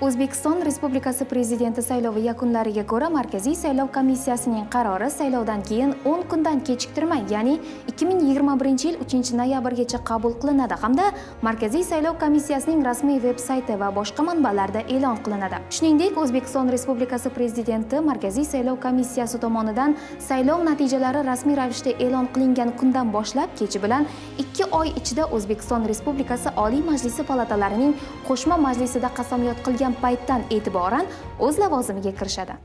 o'zbekiston respublikasi prezidenti saylovi yakunlariga ko'ra markaziy saylov komissiyasining qarori saylovdan keyin 10 kundan kechiktirmay ya'ni 2021 yil 3 noyabrgacha qabul qilinadi hamda markaziy saylov komissiyasining rasmiy veb sayti va boshqa manbalarda e'lon qilinadi. Shuningdek o'zbekiston respublikasi prezidenti markaziy saylov komissiyasi tomonidan saylov natijalari rasmiy ravishda e'lon qilingan kundan boshlab kechi bilan 2 oy ichida o'zbekiston respublikasi oliy majlisi palatalarining qo'shma majlisida qasamyod qilgan paytdan e'tiboran o'z lavozimiga kirishadi.